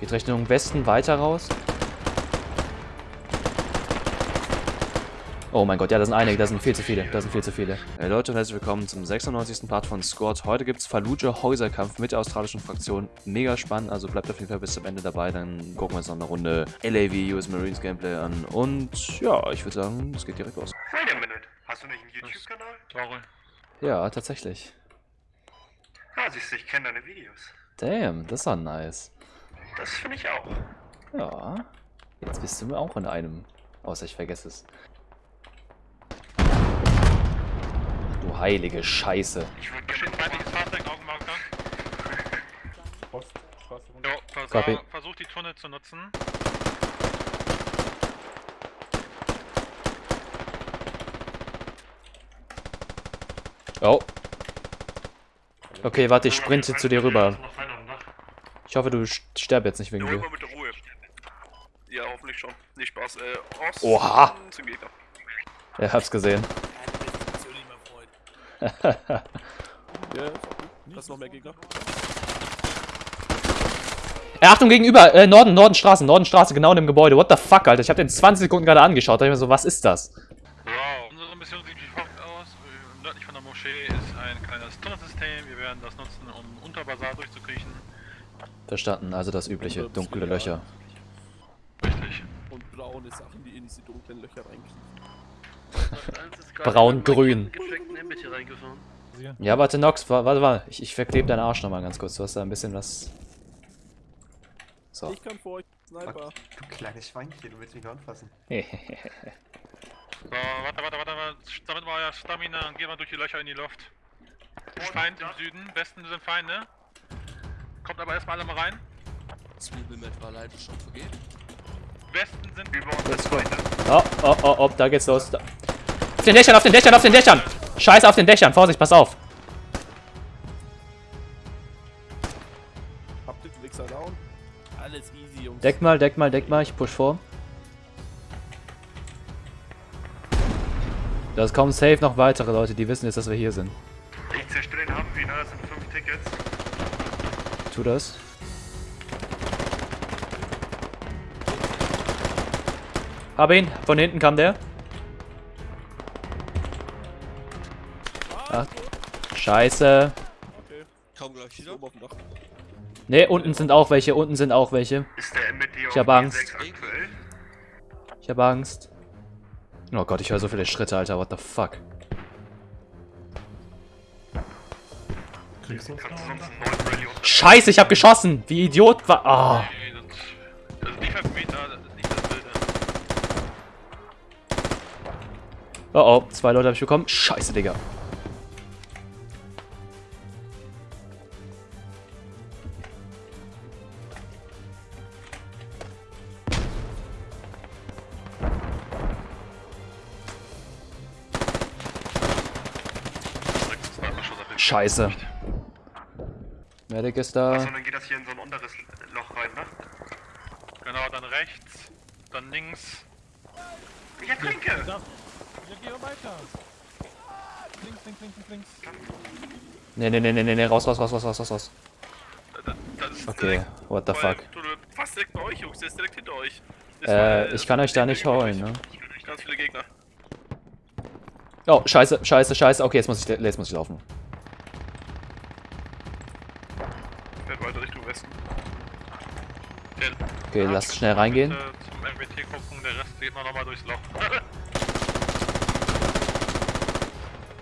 Geht Richtung Westen weiter raus. Oh mein Gott, ja, da sind einige, da sind viel zu viele, da sind viel zu viele. Hey Leute und herzlich willkommen zum 96. Part von Squad. Heute gibt es Fallujah Häuserkampf mit der australischen Fraktion. Mega spannend, also bleibt auf jeden Fall bis zum Ende dabei, dann gucken wir uns noch eine Runde LAV US Marines Gameplay an. Und ja, ich würde sagen, es geht direkt los. Wait a minute. Hast du nicht einen YouTube-Kanal? Sorry. Ja, tatsächlich. Ah, siehst du, ich kenne deine Videos. Damn, das war nice. Das finde ich auch. Ja, jetzt bist du mir auch in einem. Außer ich vergesse es. Ach du heilige Scheiße. Ich würde gerne feindliches Fahrzeug, Augenmarker. Post, Straße runter. Jo, vers Copy. versuch die Tunnel zu nutzen. Oh. Okay, warte, ich sprinte zu dir rüber. Ich hoffe, du st- sterb jetzt nicht wegen Ruhe dir. mit Ruhe. Ja, hoffentlich schon. Nicht Spaß. Äh, Ost Oha. zum Gegner. Ja, hab's gesehen. Ja, das ist noch mehr Gegner. Äh, Achtung, gegenüber, äh, Norden, Nordenstraße, Nordenstraße, genau in dem Gebäude. What the fuck, Alter? Ich hab den 20 Sekunden gerade angeschaut. Da hab ich mir so, was ist das? Wow. Unsere Mission sieht wie folgt aus. Äh, Nördlich von der Moschee ist ein kleines Tunnelsystem. Wir werden das nutzen, um unter Basar durchzukriechen. Verstanden, also das übliche, dunkle Löcher. Richtig. Und braune Sachen, die in diese dunklen Löcher reinkriegen. Braun-grün. Ja, warte, Nox, wa- warte, warte. Ich, ich verklebe deinen Arsch nochmal ganz kurz. Du hast da ein bisschen was. So. Ich kann vor euch Sniper. Du kleines Schweinchen, du willst mich nur anfassen. So, warte, warte, warte, warte. Sammelt mal euer Stamina und geht mal durch die Löcher in die Luft. Feind im Süden. Westen sind Feinde. Kommt aber erstmal alle mal rein. Zwiebelmet war leider schon vergeben. Westen sind über uns das go. Feinde. Oh, oh, oh, oh, da geht's los. Da. Auf den Dächern, auf den Dächern, auf den Dächern! Scheiße, auf den Dächern. Vorsicht, pass auf. Habt ihr den Wichser down? Alles easy, Jungs. Deck mal, deck mal, deck mal. Ich push vor. Das kommen safe noch weitere Leute, die wissen jetzt, dass wir hier sind. Ich zerstöre den Humvee, ne? Das sind fünf Tickets. Tu das. Hab ihn. Von hinten kam der. Ach, scheiße. Okay. Kaum gleich wieder. Ne, unten sind auch welche. Unten sind auch welche. Ist der MBD Ich hab Angst. G6 aktuell? Ich hab Angst. Oh Gott, ich höre so viele Schritte, Alter. What the fuck? Kannst du Scheiße, ich hab geschossen. Wie Idiot war. Ah. Nee, das, ist nicht 5 Meter, das ist nicht das Wilde. Oh oh, zwei Leute habe ich bekommen. Scheiße, Digga. Scheiße. Medic ist da. Achso, dann geht das hier in so ein unteres Loch rein, ne? Genau, dann rechts, dann links. Ich ertrinke! Ja, geh mal weiter. Links, links, links, links, links. Ne, ne, ne, ne, ne, ne, raus, raus, raus, raus, raus, raus, Okay, what the fuck. Fast direkt bei euch, Jungs. Der ist direkt hinter euch. Äh, mal- ich kann euch da nicht holen, ne? Ganz viele Gegner. Oh, scheiße, scheiße, scheiße. Okay, jetzt muss ich, jetzt muss ich laufen. Werde weiter Richtung Westen. Der Okay, Ja, lasst schnell reingehen. Zum MBT gucken, der Rest geht mal nochmal durchs Loch.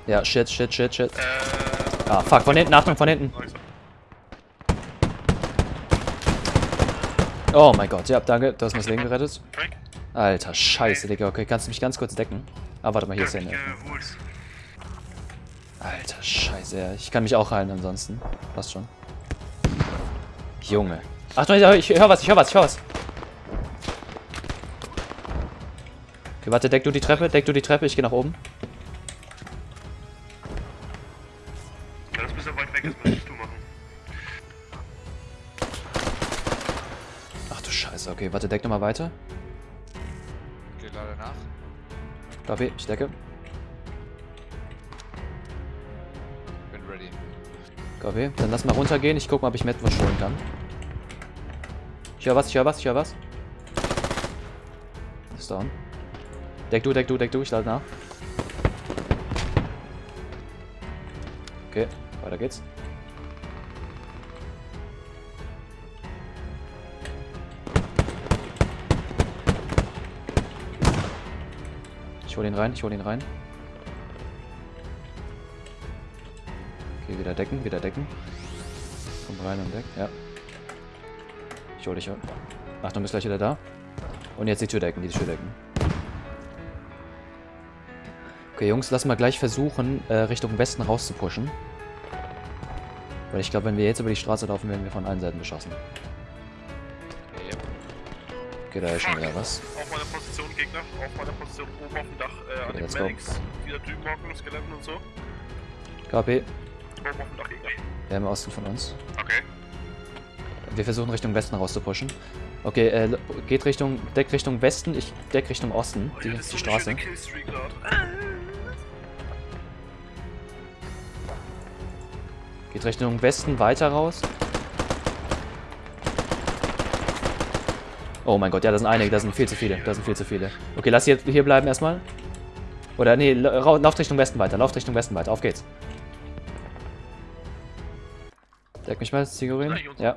Ja, shit, shit, shit, shit. äh, Ah, fuck, von hinten, Achtung, von hinten. Oh mein Gott, ja, danke, du hast mir das Leben gerettet. Alter, scheiße, Digga. Okay, kannst du mich ganz kurz decken? Ah, warte mal, hier ist der geholt. Alter, scheiße, ja. Ich kann mich auch heilen ansonsten. Passt schon. Junge. Achtung, ich, ich hör was, ich hör was, ich hör was. Okay, warte, deck du die Treppe, deck du die Treppe, ich geh nach oben. Ja, das ist ja weit weg, das müsstest du machen. Ach du Scheiße, okay, warte, deck nochmal weiter. Geht leider nach. Copy, ich decke. Copy. Dann lass mal runtergehen. Ich guck mal, ob ich Metwurst holen kann. Ich höre was, ich höre was, ich höre was. Ist down. Deck du, deck du, deck du, ich lade nach. Okay, weiter geht's. Ich hol ihn rein, ich hol ihn rein. Okay, wieder decken, wieder decken. Komm rein und deck, ja. Ich hol dich ab. Achtung, bist gleich wieder da. Und jetzt die Tür decken, die Tür decken. Okay, Jungs, lass mal gleich versuchen, äh, Richtung Westen rauszupushen. Weil ich glaube, wenn wir jetzt über die Straße laufen, werden wir von allen Seiten beschossen. Ja. Okay, da ist schon wieder was. Auf meiner Position, Gegner. Auf meiner Position oben auf dem Dach. Äh, an Okay, den let's go. Medics. Drüben hocken, Skeletten und so. KP, Oben auf dem Dach, Gegner. der im Osten von uns. Okay. Wir versuchen Richtung Westen rauszupushen. Okay, äh, geht Richtung, deckt Richtung Westen, ich deck Richtung Osten, Oh, die, ja, ist die so Straße. grad. Geht Richtung Westen weiter raus. Oh mein Gott, ja, das sind einige, das sind viel zu viele, das sind viel zu viele. Okay, lass hier, hier bleiben erstmal. Oder nee, lauft Richtung Westen weiter, lauft Richtung Westen weiter, auf geht's. Deck mich mal, Zigurin. Ja,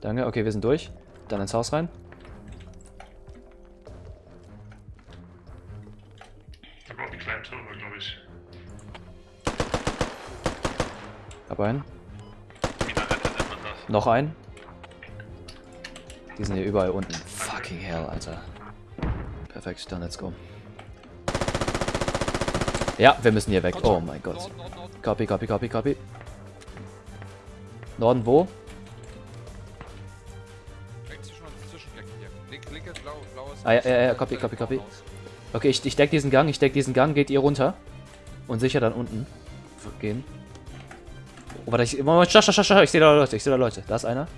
danke, okay, wir sind durch. Dann ins Haus rein. Da braucht einen kleinen Turm, glaube ich. Hab einen. Noch einen. Die sind hier überall unten. Fucking hell, Alter. Perfekt, dann let's go. Ja, wir müssen hier weg. Oh mein Gott. Copy, copy, copy, copy. Blau, blaues. Ah, ja, ja, ja, copy, copy, copy. Okay, ich, ich deck diesen Gang, ich deck diesen Gang, geht ihr runter. Und sicher dann unten gehen. Oh, warte, ich, Moment, schau, schau, schau, schau, ich sehe da Leute, ich sehe da Leute. Da ist einer.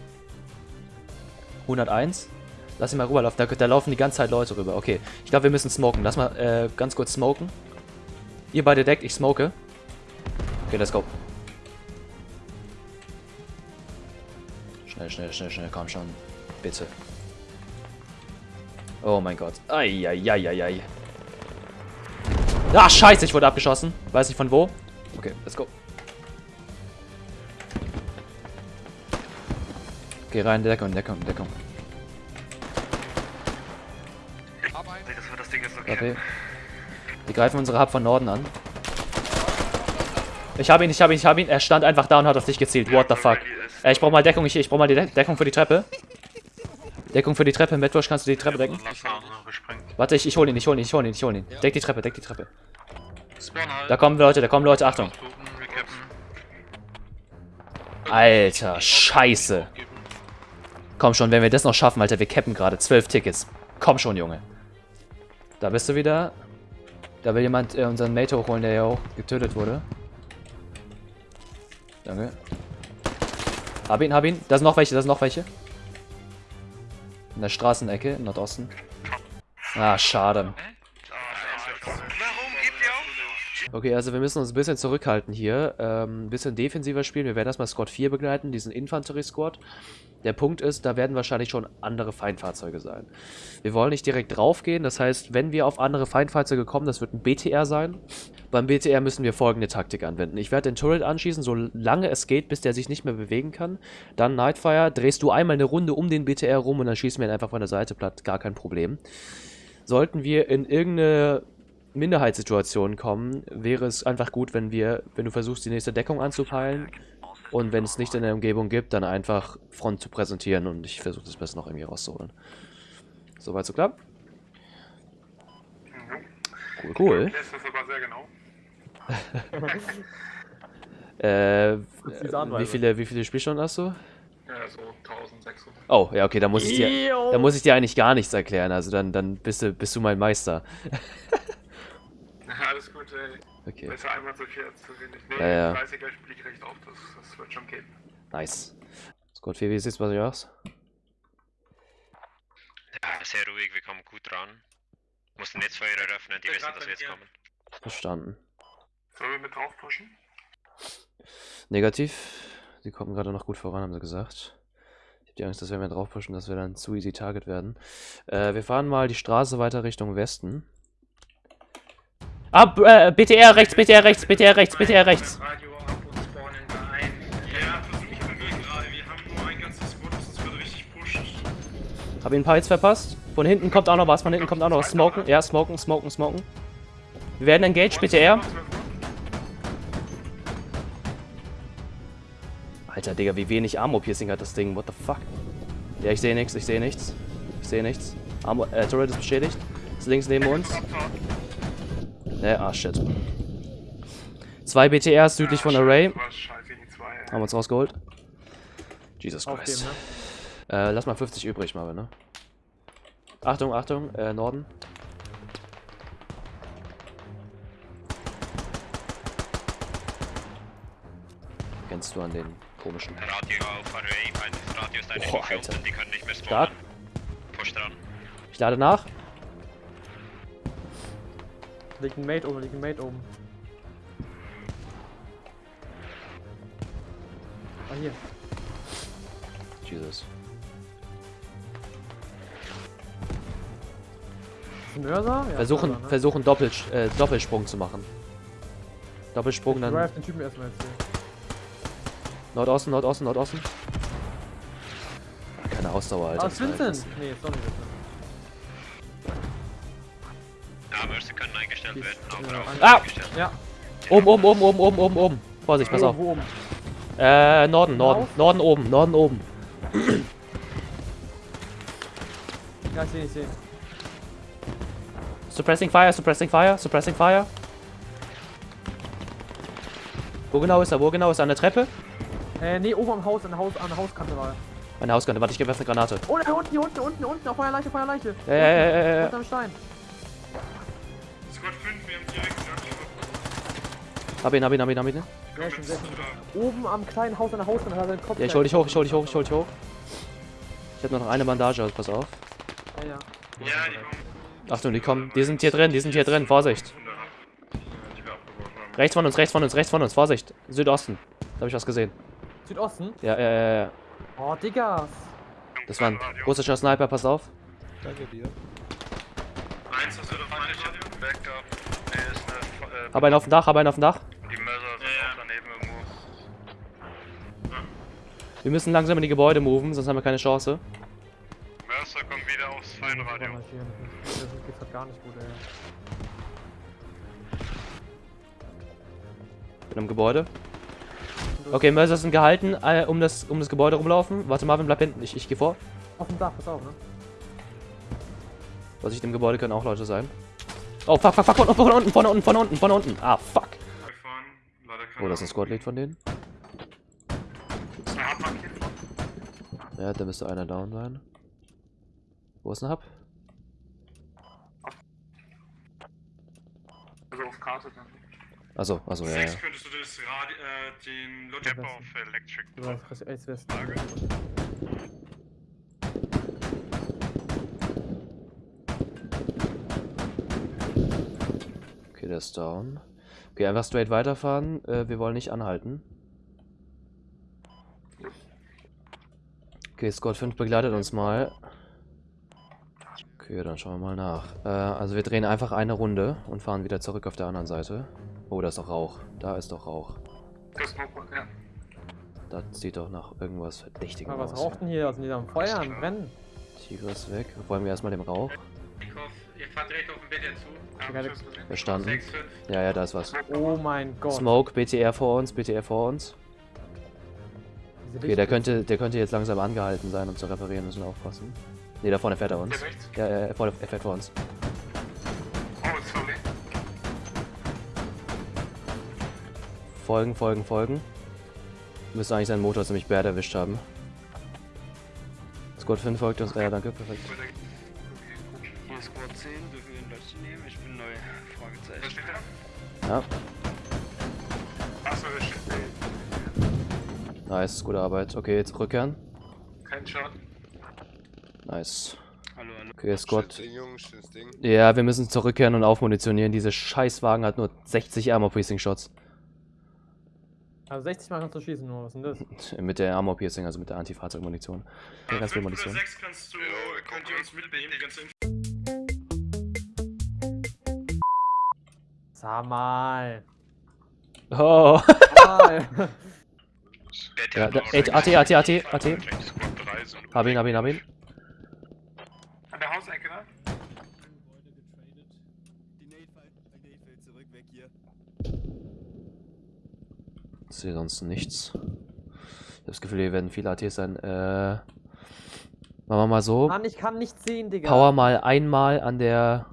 101. Lass ihn mal rüberlaufen, da, da laufen die ganze Zeit Leute rüber. Okay, ich glaube, wir müssen smoken. Lass mal äh, ganz kurz smoken. Ihr beide deckt, ich smoke. Okay, let's go. Schnell, schnell, schnell, schnell, komm schon. Bitte. Oh mein Gott. Eieieiei. Ah, scheiße, ich wurde abgeschossen. Weiß nicht von wo. Okay, let's go. Geh rein, Deckung, Deckung, Deckung. Das wird das Ding jetzt Okay. Die greifen unsere Hub von Norden an. Ich hab ihn, ich hab ihn, ich hab ihn. Er stand einfach da und hat auf dich gezielt. What the fuck? Äh, ich brauch mal Deckung, ich, ich brauch mal die De Deckung für die Treppe. Deckung für die Treppe. Metwurst, kannst du die Treppe decken? Warte, ich, ich hol ihn, ich hol ihn, ich hol ihn, ich hol ihn. Deck die Treppe, deck die Treppe. Halt. Da kommen Leute, da kommen Leute, Achtung. Alter, scheiße. Komm schon, wenn wir das noch schaffen, Alter, wir cappen gerade. Zwölf Tickets. Komm schon, Junge. Da bist du wieder. Da will jemand äh, unseren Mate hochholen, der ja auch getötet wurde. Danke. Hab ihn, hab ihn. Da sind noch welche, da sind noch welche. In der Straßenecke, im Nordosten. Ah, schade. Warum gebt ihr auf? Okay, also wir müssen uns ein bisschen zurückhalten hier. Ähm, ein bisschen defensiver spielen. Wir werden erstmal Squad 4 begleiten, diesen Infanterie-Squad. Der Punkt ist, da werden wahrscheinlich schon andere Feindfahrzeuge sein. Wir wollen nicht direkt draufgehen, das heißt, wenn wir auf andere Feindfahrzeuge kommen, das wird ein BTR sein. Beim BTR müssen wir folgende Taktik anwenden. Ich werde den Turret anschießen, solange es geht, bis der sich nicht mehr bewegen kann. Dann Nightfire, drehst du einmal eine Runde um den BTR rum und dann schießen wir ihn einfach von der Seite platt, gar kein Problem. Sollten wir in irgendeine Minderheitssituation kommen, wäre es einfach gut, wenn wir, wenn du versuchst, die nächste Deckung anzupeilen und wenn es nicht in der Umgebung gibt, dann einfach Front zu präsentieren und ich versuche das Beste noch irgendwie rauszuholen. Soweit so klar? Cool, cool. Das aber sehr genau. Äh, ist wie viele, wie viele Spielstunden hast du? Ja, so 1600. Oh, ja, okay, da muss ich dir, da muss ich dir eigentlich gar nichts erklären. Also dann, dann bist du, bist du mein Meister. Alles gut, ey. Okay, Besser einmal so viel als zu wenig. Nee, Ja, ja. 30er spiele ich recht oft, das, das wird schon gehen. nice. 4, wie sieht's bei dir aus? Ja, sehr ruhig, wir kommen gut ran. Mussten jetzt Feuer eröffnen, die Ja, wissen, dass wir jetzt mir. kommen. Verstanden. Sollen wir mit drauf pushen? Negativ. Sie kommen gerade noch gut voran, haben sie gesagt. Ich habe Die Angst, dass wenn wir drauf pushen, dass wir dann zu easy Target werden. Äh, wir fahren mal die Straße weiter Richtung Westen. Ah, B- äh, BTR rechts, BTR rechts, BTR rechts, BTR rechts. Ab. Hab ihn ein paar Hits verpasst. Von hinten kommt auch noch was, von hinten kommt auch noch was. Smoken, ja, smoken, smoken, smoken. Wir werden engaged, BTR. Alter, Digga, wie wenig Armor-Piercing hat das Ding. What the fuck? Ja, ich sehe nichts, ich sehe nichts. Ich sehe nichts. Armor, äh, Turret ist beschädigt. Ist links neben uns. Ne, ah, shit. Zwei BTRs südlich von Array. Haben wir uns rausgeholt. Jesus Aufgeben, Christ. ne? Äh, lass mal 50 übrig, Marvin, ne? Achtung, Achtung, äh, Norden. Kennst du an den komischen. Radio auf Array, mein Radio ist Boah, Stufe Alter. die können nicht mehr Stark. spawnen. Push dran. Ich lade nach. Liegt ein Mate oben, liegt ein Mate oben. Ah, hier. Jesus. Ist? Ja, Versuchen, Mörser, ne? versuchen Doppel, äh, Doppelsprung zu machen. Doppelsprung Ich dann drive den Typen erstmal jetzt hier. Nordosten, Nordosten, Nordosten. Ah, Keine Ausdauer, Alter. Ah, war Vincent! Nee, ist doch nicht Ah! Ja, Oben, oben, oben, oben, oben, oben, oben. Vorsicht, pass auf. Äh, Norden, Norden. Norden oben, Norden oben. Ja, ich seh, ich seh. Suppressing Fire, Suppressing Fire, Suppressing Fire. Wo genau ist er? Wo genau ist er? An der Treppe? Äh, nee, oben am Haus, an der, Haus, an der Hauskante war er. Meine Hauskante. Warte, ich gebe eine Granate. Oh, da unten, hier unten, unten, unten, auf Feuerleiche, Feuerleiche. Ja, ja, ja, ja. Unterm Stein. Hab ihn, hab ihn, hab ihn, hab ihn. Sehr schön. Oben am kleinen Haus, an der Hauskante hat er seinen Kopf. Ja, ich hol dich hoch, ich hol dich hoch, ich hol dich hoch. Ich hab nur noch eine Bandage, also pass auf. Ja, ja. Ja, die kommen. Achtung, die kommen. Die sind hier drin, die sind hier drin. Vorsicht. Rechts von uns, rechts von uns, rechts von uns. Vorsicht. Südosten. Da hab ich was gesehen. Südosten? Ja, ja, ja, ja. Oh, Diggas. Das war ein russischer Sniper, pass auf. Danke dir. Eins, das wird auf meine. Backup. Nee, ist eine. Äh, Hab einen auf dem Dach, hab einen auf dem Dach. die Mörser sind Ja, ja. auch daneben irgendwo. Wir müssen langsam in die Gebäude moven, sonst haben wir keine Chance. Mercer kommt wieder aufs Feinradio. Das geht grad gar nicht gut, ey. Bin am Gebäude. Okay, Mörser sind gehalten, äh, um, das, um das Gebäude rumlaufen. Warte, Marvin, bleib hinten. Ich, ich geh vor. Auf dem Dach, pass auf, ne? Vorsicht, im Gebäude können auch Leute sein. Oh, fuck, fuck, fuck, von, von unten, von unten, von unten, von unten. Ah, fuck. Oh, das ist ein Squad-Lead von denen. Ja, da müsste einer down sein. Wo ist ein Hub? Also auf Karte dann. Achso, achso, ja, ja. Sechs könntest du das Radi äh, den Logic Ja, auf Electric. Du Okay, der ist down. Okay, einfach straight weiterfahren. Äh, wir wollen nicht anhalten. Okay, Squad 5 begleitet uns mal. Okay, dann schauen wir mal nach. Äh, also wir drehen einfach eine Runde und fahren wieder zurück auf der anderen Seite. Oh, da ist doch Rauch. Da ist doch Rauch. Das Smoke, ja. Das sieht doch nach irgendwas Verdächtigem Aber was aus. raucht denn hier? Was sind die da am Feuer, am Brennen? Tiger ist weg. Räumen wir erstmal den Rauch. Ihr fahrt direkt auf den BTR zu. Ja, Ja, das- Verstanden. 6, 5. Ja, ja, da ist was. Oh mein Gott. Smoke, BTR vor uns, BTR vor uns. Okay, der könnte, der könnte jetzt langsam angehalten sein, um zu reparieren, müssen wir aufpassen. Ne, da vorne fährt er uns. Ja, ja, er fährt er fährt vor uns. Oh, sorry. Folgen, folgen, folgen. Müsste eigentlich seinen Motor ziemlich bad erwischt haben. Squad 5 folgt uns. Ja, danke, perfekt. Ja, Achso, das steht. nice, gute Arbeit. Okay, jetzt rückkehren. Kein Schaden. Nice. Hallo, hallo. Okay, Squad. Schönes Ding, schönes Ding. Ja, wir müssen zurückkehren und aufmunitionieren. Diese Scheißwagen hat nur 60 Armor Piercing Shots. Also 60 Mal kannst du schießen nur, was ist denn das? Mit der Armor Piercing, also mit der Antifahrzeugmunition. Ja, ganz viel 5 oder Munition. 6 kannst du, könnt ihr uns mitnehmen, die Sag mal. Oh! Ja, da, AT, AT, AT, AT. Squad 3 so. Hab ihn, hab ihn, hab ihn. An der Hausecke, ne? Ich sehe sonst nichts. Ich hab das Gefühl, hier werden viele ATs sein. Äh, machen wir mal so. Mann, ich kann nicht sehen, Digga. Power mal einmal an der,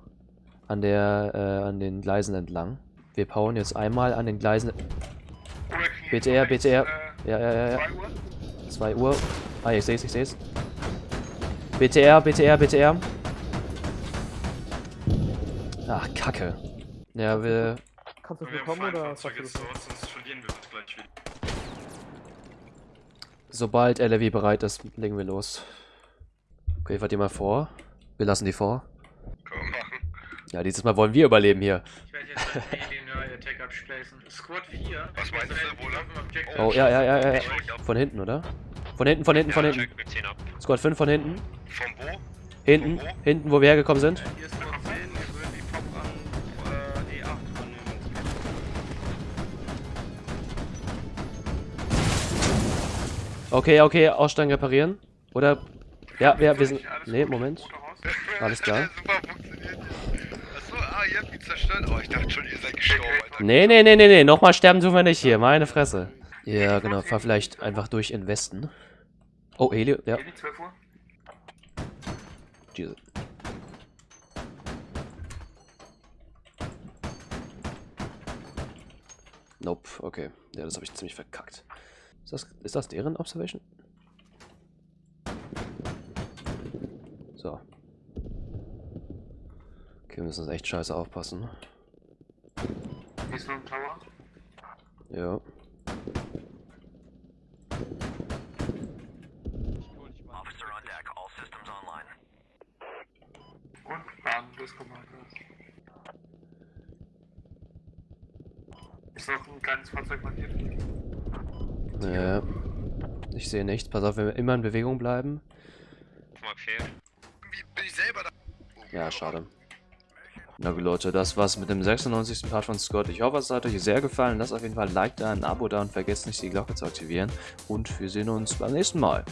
an der, äh, an den Gleisen entlang. Wir powern jetzt einmal an den Gleisen. BTR, BTR. Ja, ja, ja, ja. 2 Uhr. Ah, ich seh's, ich seh's. BTR, BTR, BTR. Ach, Kacke. Ja, wir. Kannst du bekommen oder jetzt sonst verlieren wir das gleich wieder. Sobald LRW bereit ist, legen wir los. Okay, fahrt ihr mal vor. Wir lassen die vor. Wir. Ja, dieses Mal wollen wir überleben hier. Ich werde jetzt den Attack abspacen. Squad 4. Was meinst du, Bruder? Oh, ja, ja, ja, ja. Von hinten, oder? Von hinten, von hinten, von hinten. Wir. Squad 5 von hinten. Von wo? Hinten, hinten, wo wir hergekommen sind. Hier ist Squad 10, wir würden die Pop an äh, E8 übernehmen. Okay, okay, Aussteigen reparieren. Oder. Ja, ja, wir sind. Nee, Moment. Alles klar. Super funktioniert. Achso, ah, ihr habt ihn zerstört. Oh, ich dachte schon, ihr seid gestorben, Alter. Nee, nee, nee, nee, nee. Nochmal sterben tun wir nicht hier. Meine Fresse. Ja, genau. Fahr vielleicht einfach durch in Westen. Oh, Helio. Ja. 12 Uhr. Jesus. Nope, okay. Ja, das habe ich ziemlich verkackt. Ist das, ist das deren Observation? So. Wir müssen jetzt echt scheiße aufpassen. Ist noch ein Tower? Ja. Und Plan des Commanders. Ist noch ein kleines Fahrzeug markiert? Ja. Ich sehe nichts. Pass auf, wenn wir immer in Bewegung bleiben. 4. Wie bin ich selber da? Ja, schade. Na gut, Leute, das war's mit dem 96. Part von Scott. Ich hoffe, es hat euch sehr gefallen. Lasst auf jeden Fall ein Like da, ein Abo da und vergesst nicht, die Glocke zu aktivieren. Und wir sehen uns beim nächsten Mal.